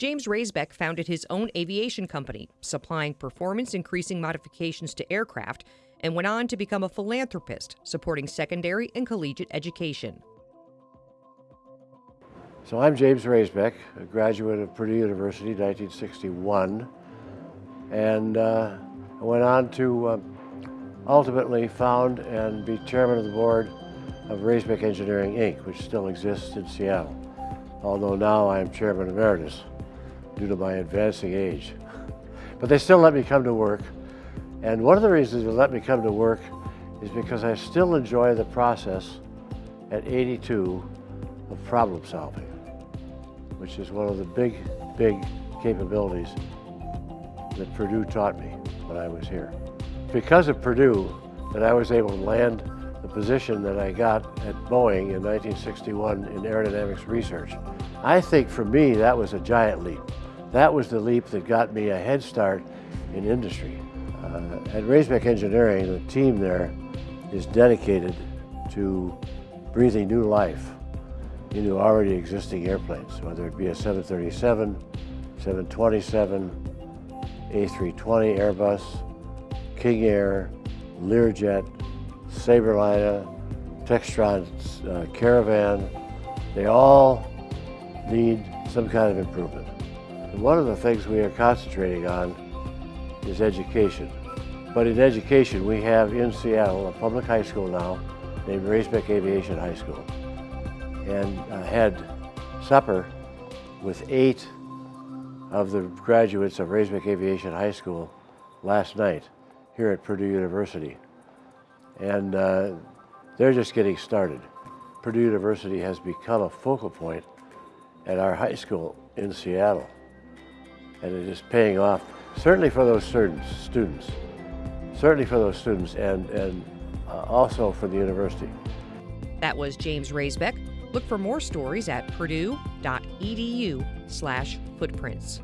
James Raisbeck founded his own aviation company, supplying performance increasing modifications to aircraft, and went on to become a philanthropist, supporting secondary and collegiate education. So I'm James Raisbeck, a graduate of Purdue University, 1961, and uh, I went on to uh, ultimately found and be chairman of the board of Raisbeck Engineering, Inc., which still exists in Seattle, although now I am chairman emeritus due to my advancing age. But they still let me come to work, and one of the reasons they let me come to work is because I still enjoy the process at 82 of problem solving which is one of the big, big capabilities that Purdue taught me when I was here. Because of Purdue, that I was able to land the position that I got at Boeing in 1961 in aerodynamics research. I think for me, that was a giant leap. That was the leap that got me a head start in industry. Uh, at Raisbeck Engineering, the team there is dedicated to breathing new life into already existing airplanes, whether it be a 737, 727, A320 Airbus, King Air, Learjet, Sabreliner, Textron uh, Caravan, they all need some kind of improvement. One of the things we are concentrating on is education. But in education, we have in Seattle a public high school now named Raisbeck Aviation High School and uh, had supper with eight of the graduates of Raisbeck Aviation High School last night here at Purdue University. And uh, they're just getting started. Purdue University has become a focal point at our high school in Seattle. And it is paying off, certainly for those students, certainly for those students and, and uh, also for the university. That was James Raisbeck, Look for more stories at purdue.edu slash footprints.